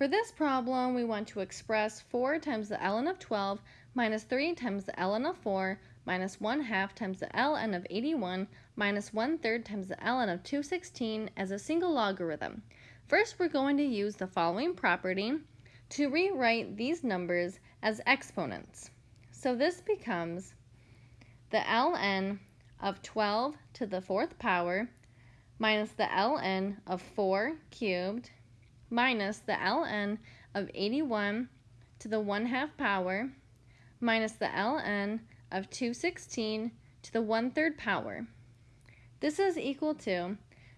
For this problem, we want to express 4 times the ln of 12 minus 3 times the ln of 4 minus 1 half times the ln of 81 minus 1 third times the ln of 216 as a single logarithm. First, we're going to use the following property to rewrite these numbers as exponents. So this becomes the ln of 12 to the fourth power minus the ln of 4 cubed minus the ln of 81 to the 1 half power minus the ln of 216 to the 1 third power. This is equal to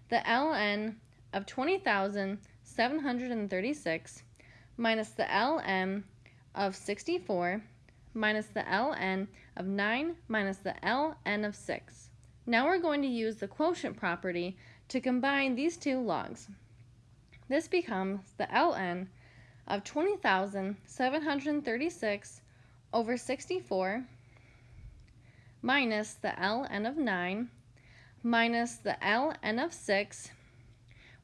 the ln of 20,736 minus the ln of 64 minus the ln of 9 minus the ln of 6. Now we're going to use the quotient property to combine these two logs. This becomes the ln of 20,736 over 64 minus the ln of 9 minus the ln of 6,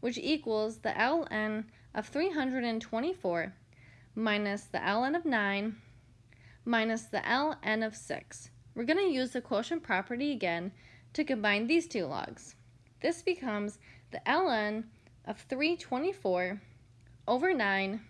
which equals the ln of 324 minus the ln of 9 minus the ln of 6. We're going to use the quotient property again to combine these two logs. This becomes the ln of 324 over 9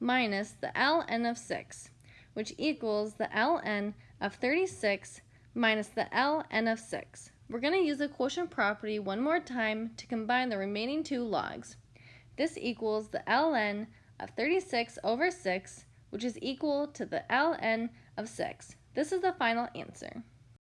minus the ln of 6, which equals the ln of 36 minus the ln of 6. We're going to use the quotient property one more time to combine the remaining two logs. This equals the ln of 36 over 6, which is equal to the ln of 6. This is the final answer.